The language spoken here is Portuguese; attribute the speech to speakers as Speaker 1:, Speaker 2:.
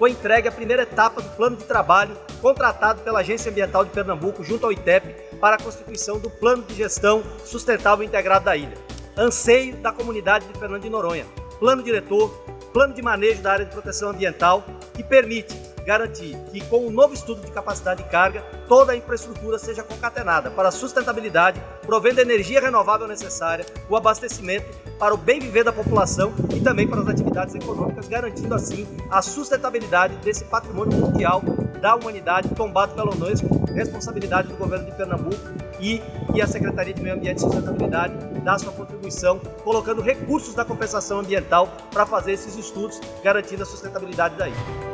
Speaker 1: foi entregue a primeira etapa do plano de trabalho contratado pela Agência Ambiental de Pernambuco junto ao ITEP para a constituição do Plano de Gestão Sustentável Integrado da ilha. Anseio da comunidade de Fernando de Noronha. Plano diretor, plano de manejo da área de proteção ambiental que permite garantir que, com o novo estudo de capacidade de carga, toda a infraestrutura seja concatenada para a sustentabilidade, provendo a energia renovável necessária, o abastecimento para o bem viver da população e também para as atividades econômicas, garantindo assim a sustentabilidade desse patrimônio mundial da humanidade tombado pela Unesco, responsabilidade do governo de Pernambuco e, e a Secretaria de Meio Ambiente e Sustentabilidade dá sua contribuição, colocando recursos da compensação ambiental para fazer esses estudos, garantindo a sustentabilidade da ilha.